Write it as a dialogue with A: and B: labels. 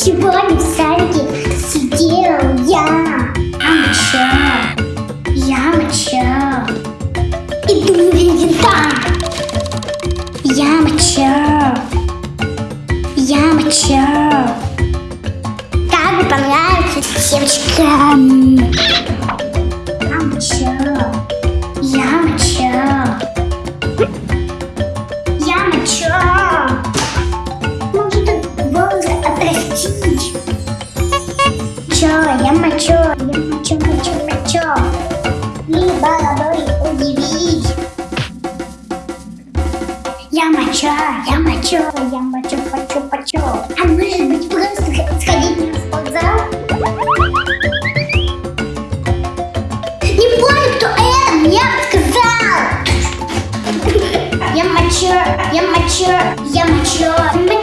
A: Сегодня в садике сидел я. Я моча. Я моча. Иду винта. Я моча. Я моча. Как понравится девочкам. Чё, я мочу, я мочу, мочу, мочу. И головой удивить. Я мочу, я мочу, я мочу, мочу, мочу. А может быть просто сходить в спортзал? Не помню, кто это мне сказал. Я мочу, я мочу, я мочу, я мочу,